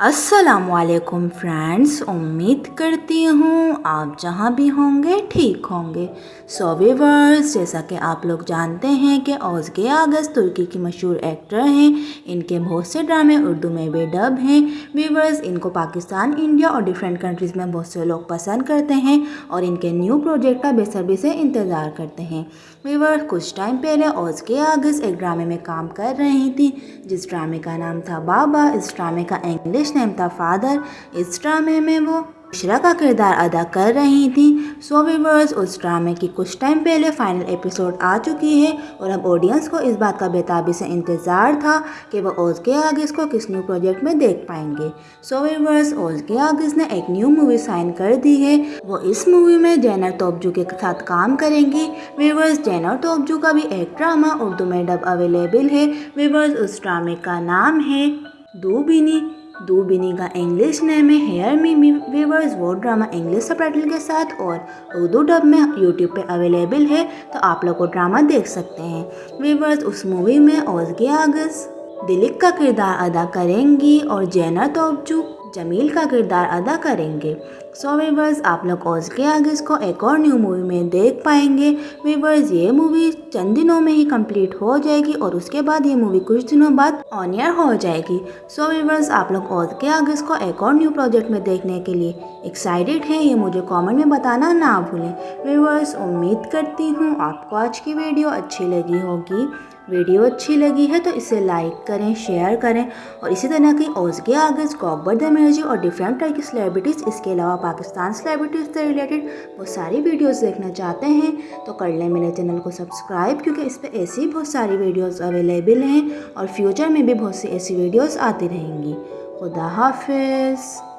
असलकुम फ्रेंड्स उम्मीद करती हूँ आप जहाँ भी होंगे, ठीक होंगे। सो वीवर्स जैसा कि आप लोग जानते हैं कि ओजगे आगस तुर्की की मशहूर एक्टर हैं। इनके बहुत से ड्रामे उर्दू में भी डब हैं। वीवर्स इनको पाकिस्तान, इंडिया और डिफरेंट कंट्रीज़ में बहुत से लोग पसंद करते हैं और इनके न्यू प्रोजेक्ट का बेसब्री से इंतज़ार करते हैं। वीवर्स कुछ टाइम पहले ओजगे आगस एक ड्रामे में काम कर रही थी। जिस ड्रामे का नाम था बाबा, इस ड्रामे का इंग्लिश नेम था फादर इस ड्रामे में वो इशरा का किरदार अदा कर रही थी। सो वीवर्स उस ड्रामे की कुछ टाइम पहले फाइनल एपिसोड आ चुकी है और अब ऑडियंस को इस बात का बेताबी से इंतज़ार था कि वो ओज के आगिस को किस न्यू प्रोजेक्ट में देख पाएँगे। सो वीवर्स ओज के आगिस ने एक न्यू मूवी साइन कर दी है। वो इस मूवी में जैनर तोबजू के साथ काम करेंगी। वीवर्स जैनर तोबजू का भी एक ड्रामा उर्दू में डब अवेलेबल है। वीवर्स उस ड्रामे का नाम है दूबिनी। दूबिनी का इंग्लिश नेम है हेयर मी मी वीवर्स वो ड्रामा इंग्लिश सब के साथ और उर्दू डब में यूट्यूब पे अवेलेबल है तो आप लोग वो ड्रामा देख सकते हैं। वीवर्स उस मूवी में ओजगे आगस दिलीप का किरदार अदा करेंगी और जैना तोबजू जमील का किरदार अदा करेंगे। सो वीवर्स आप लोग ओज के आगे इसको एक और न्यू मूवी में देख पाएँगे। वीवर्स ये मूवी चंद दिनों में ही कंप्लीट हो जाएगी और उसके बाद ये मूवी कुछ दिनों बाद ऑन ईयर हो जाएगी। सो वीवर्स आप लोग ओज के आगे इसको एक और न्यू प्रोजेक्ट में देखने के लिए एक्साइटेड हैं, ये मुझे कमेंट में बताना ना भूलें। वीवर्स उम्मीद करती हूँ आपको आज की वीडियो अच्छी लगी होगी। वीडियो अच्छी लगी है तो इसे लाइक करें, शेयर करें और इसी तरह की ओजगे आगज द एनर्जी और डिफरेंट टाइप की सेलिब्रिटीज़ इसके अलावा पाकिस्तान सेलिब्रिटीज़ से रिलेटेड वो सारी वीडियोस देखना चाहते हैं तो कर लें मेरे चैनल को सब्सक्राइब क्योंकि इस पर ऐसी बहुत सारी वीडियोज़ अवेलेबल हैं और फ्यूचर में भी बहुत सी ऐसी वीडियोज़ आती रहेंगी। खुदा हाफिज़।